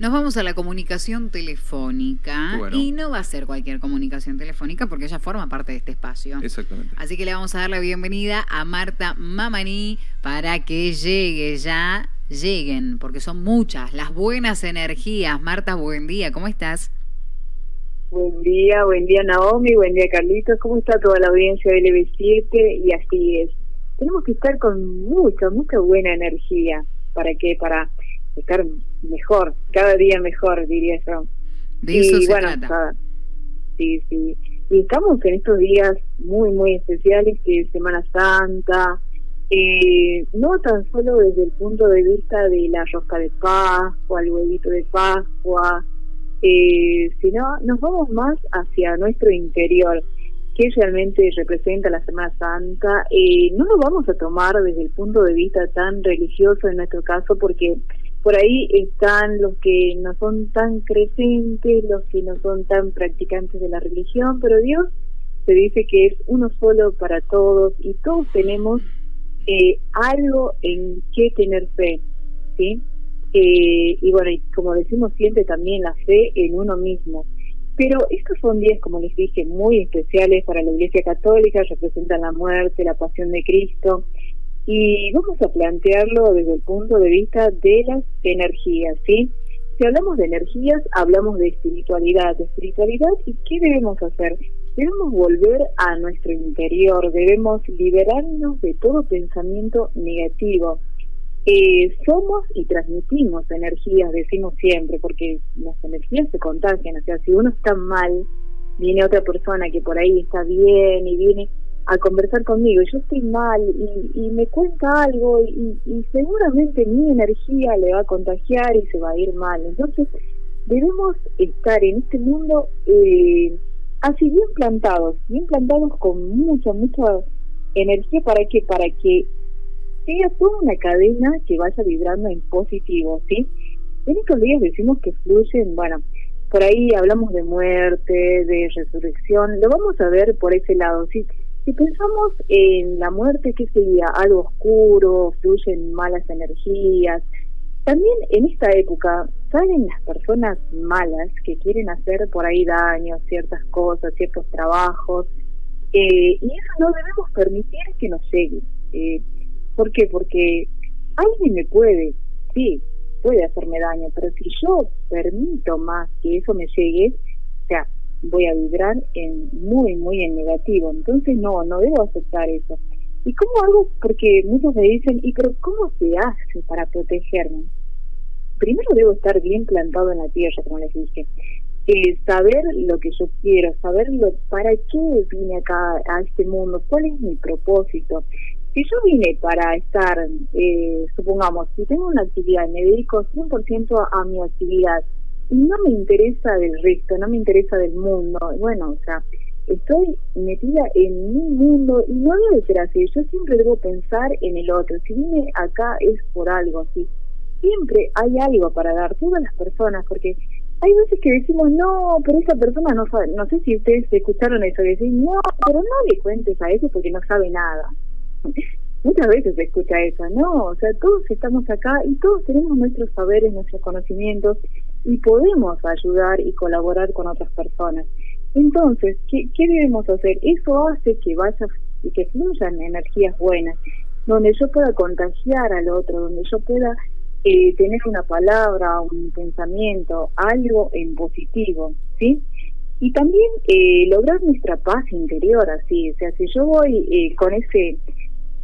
Nos vamos a la comunicación telefónica y no va a ser cualquier comunicación telefónica porque ella forma parte de este espacio. Exactamente. Así que le vamos a dar la bienvenida a Marta Mamani para que llegue ya, lleguen, porque son muchas las buenas energías. Marta, buen día, ¿cómo estás? Buen día, buen día Naomi, buen día Carlitos, ¿cómo está toda la audiencia de LB7? Y así es, tenemos que estar con mucha, mucha buena energía. ¿Para qué? Para mejor, cada día mejor, diría yo. De eso y, se bueno, trata. sí, sí. Y estamos en estos días muy, muy especiales, que es Semana Santa, eh, no tan solo desde el punto de vista de la rosca de Pascua, el huevito de Pascua, eh, sino nos vamos más hacia nuestro interior, que realmente representa la Semana Santa. Eh, no lo vamos a tomar desde el punto de vista tan religioso en nuestro caso, porque por ahí están los que no son tan creyentes, los que no son tan practicantes de la religión, pero Dios se dice que es uno solo para todos y todos tenemos eh, algo en qué tener fe, ¿sí? Eh, y bueno, y como decimos siempre también la fe en uno mismo. Pero estos son días, como les dije, muy especiales para la Iglesia Católica, representan la muerte, la pasión de Cristo, y vamos a plantearlo desde el punto de vista de las energías, ¿sí? Si hablamos de energías, hablamos de espiritualidad, de espiritualidad y qué debemos hacer? Debemos volver a nuestro interior, debemos liberarnos de todo pensamiento negativo. Eh, somos y transmitimos energías, decimos siempre, porque las energías se contagian, o sea, si uno está mal, viene otra persona que por ahí está bien y viene a conversar conmigo y yo estoy mal y, me cuenta algo y, seguramente mi energía le va a contagiar y se va a ir mal. Entonces debemos estar en este mundo eh, así bien plantados, bien plantados con mucha, mucha energía para que, para que sea toda una cadena que vaya vibrando en positivo, ¿sí? En estos días decimos que fluyen, bueno, por ahí hablamos de muerte, de resurrección, lo vamos a ver por ese lado, ¿sí? Si pensamos en la muerte, ¿qué sería? Algo oscuro, fluyen malas energías. También en esta época salen las personas malas que quieren hacer por ahí daño, ciertas cosas, ciertos trabajos, eh, y eso no debemos permitir que nos llegue. Eh, ¿Por qué? Porque alguien me puede, sí, puede hacerme daño, pero si yo permito más que eso me llegue, o sea, voy a vibrar en muy, muy en negativo. Entonces, no, no debo aceptar eso. ¿Y cómo hago? Porque muchos me dicen, ¿y pero cómo se hace para protegerme? Primero debo estar bien plantado en la tierra, como les dije. Eh, saber lo que yo quiero, saber lo, para qué vine acá a este mundo, cuál es mi propósito. Si yo vine para estar, eh, supongamos, si tengo una actividad, me dedico 100% a mi actividad, no me interesa del resto, no me interesa del mundo. Bueno, o sea, estoy metida en mi mundo y no debe ser así. Yo siempre debo pensar en el otro. Si vine acá es por algo, ¿sí? Siempre hay algo para dar, todas las personas, porque hay veces que decimos, no, pero esa persona no sabe, no sé si ustedes escucharon eso, que decir, no, pero no le cuentes a eso porque no sabe nada. Muchas veces se escucha eso, no, o sea, todos estamos acá y todos tenemos nuestros saberes, nuestros conocimientos y podemos ayudar y colaborar con otras personas. Entonces, ¿qué, debemos hacer? Eso hace que vaya y que fluyan energías buenas, donde yo pueda contagiar al otro, donde yo pueda eh, tener una palabra, un pensamiento, algo en positivo, ¿sí? Y también eh, lograr nuestra paz interior, así, o sea, si yo voy eh, con ese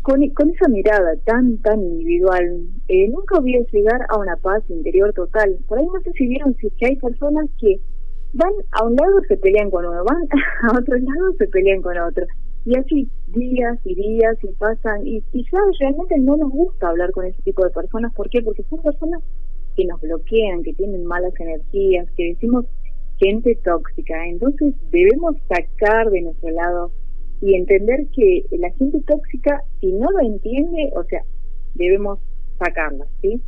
con, esa mirada tan, tan individual, eh, nunca voy a llegar a una paz interior total. Por ahí no sé si vieron si que hay personas que van a un lado se pelean con uno, van a otro lado se pelean con otro. Y así días y días y pasan, y, ya realmente no nos gusta hablar con ese tipo de personas. ¿Por qué? Porque son personas que nos bloquean, que tienen malas energías, que decimos gente tóxica. Entonces debemos sacar de nuestro lado y entender que la gente tóxica, si no lo entiende, o sea, debemos sacarla, ¿sí?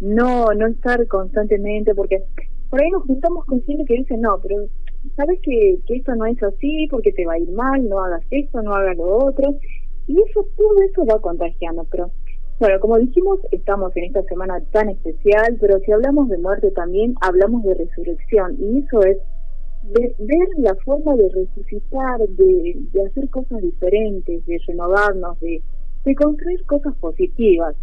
No, no estar constantemente, porque por ahí nos juntamos con gente que dice, no, pero sabes que, que esto no es así, porque te va a ir mal, no hagas esto, no hagas lo otro, y eso, todo eso va contagiando, pero Bueno, como dijimos, estamos en esta semana tan especial, pero si hablamos de muerte también hablamos de resurrección y eso es de ver la forma de resucitar, de, de hacer cosas diferentes, de renovarnos, de, de construir cosas positivas,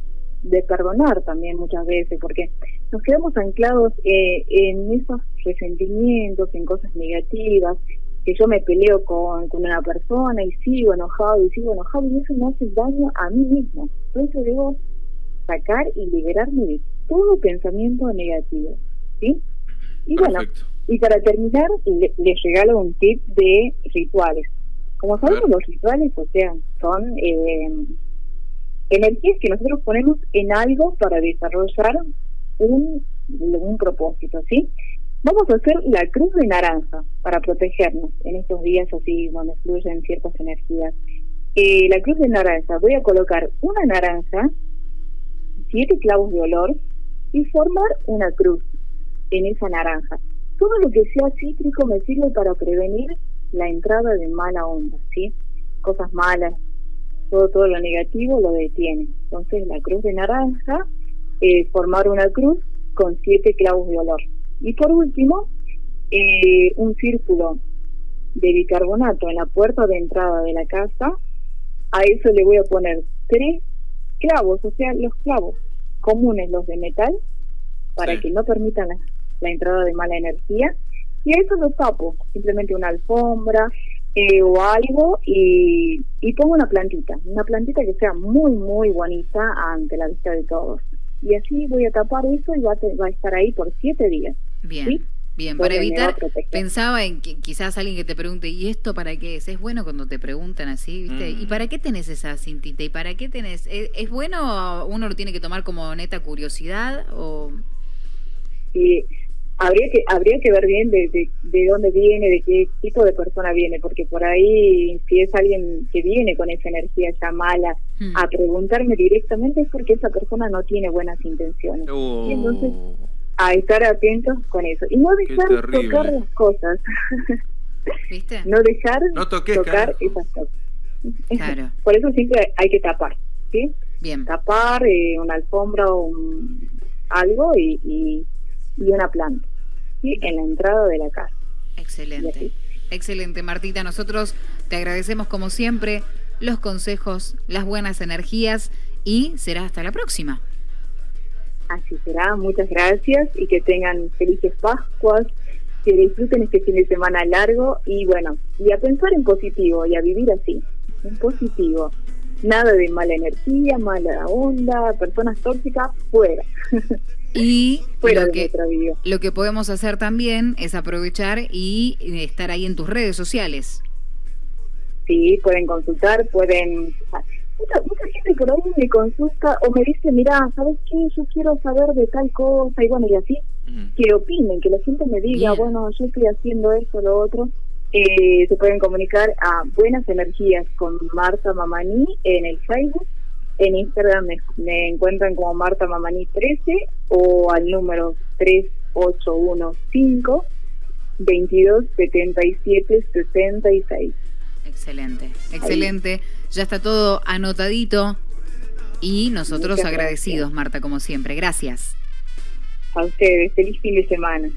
de perdonar también muchas veces, porque nos quedamos anclados eh, en esos resentimientos, en cosas negativas, que yo me peleo con, con una persona y sigo enojado y sigo enojado y eso me hace daño a mí mismo. Entonces debo sacar y liberarme de todo pensamiento negativo. ¿sí? Y bueno, y para terminar, les regalo un tip de rituales. Como sabemos, los rituales, o sea, son eh, energías que nosotros ponemos en algo para desarrollar un, un propósito, ¿sí? Vamos a hacer la cruz de naranja para protegernos en estos días así donde fluyen ciertas energías. Eh, la cruz de naranja, voy a colocar una naranja, siete clavos de olor y formar una cruz en esa naranja. Todo lo que sea cítrico me sirve para prevenir la entrada de mala onda, ¿sí? Cosas malas, todo, todo lo negativo lo detiene. Entonces la cruz de naranja, eh, formar una cruz con siete clavos de olor. Y por último, eh, un círculo de bicarbonato en la puerta de entrada de la casa. A eso le voy a poner tres clavos, o sea, los clavos comunes, los de metal, para que no permitan la, entrada de mala energía. Y a eso lo tapo, simplemente una alfombra eh, o algo, y, y pongo una plantita, una plantita que sea muy, muy bonita ante la vista de todos. Y así voy a tapar eso y va a estar ahí por siete días. Bien. Bien, para evitar, pensaba en que quizás alguien que te pregunte, ¿y esto para qué es? Es bueno cuando te preguntan así, ¿viste? ¿Y mm. para qué tenés esa cintita? ¿Y para qué tenés? ¿Es, bueno? ¿Uno lo tiene que tomar como neta curiosidad? o Sí, habría que habría que ver bien de, de, dónde viene, de qué tipo de persona viene, porque por ahí, si es alguien que viene con esa energía ya mala hmm. a preguntarme directamente, es porque esa persona no tiene buenas intenciones. Y entonces oh a estar atentos con eso. Y no dejar tocar las cosas. ¿Viste? no dejar tocar esas cosas. Claro. Por eso siempre hay que tapar, ¿sí? Bien. Tapar eh, una alfombra o un, algo y, y, una planta, ¿sí? En la entrada de la casa. Excelente. Excelente, Martita. Nosotros te agradecemos como siempre los consejos, las buenas energías y será hasta la próxima. Así será, muchas gracias y que tengan felices Pascuas, que disfruten este fin de semana largo y bueno, y a pensar en positivo y a vivir así, en positivo. Nada de mala energía, mala onda, personas tóxicas, fuera. Y fuera lo, que, lo que podemos hacer también es aprovechar y estar ahí en tus redes sociales. Sí, pueden consultar, pueden mucha, gente por ahí me consulta o me dice, mira, ¿sabes qué? Yo quiero saber de tal cosa y bueno, y así, que opinen, que la gente me diga, bueno, yo estoy haciendo esto, lo otro. Eh, se pueden comunicar a Buenas Energías con Marta Mamani en el Facebook. En Instagram me, encuentran como Marta Mamani 13 o al número 3815 2277 66. Excelente, excelente. Ya está todo anotadito y nosotros agradecidos, Marta, como siempre. Gracias. A ustedes, feliz fin de semana.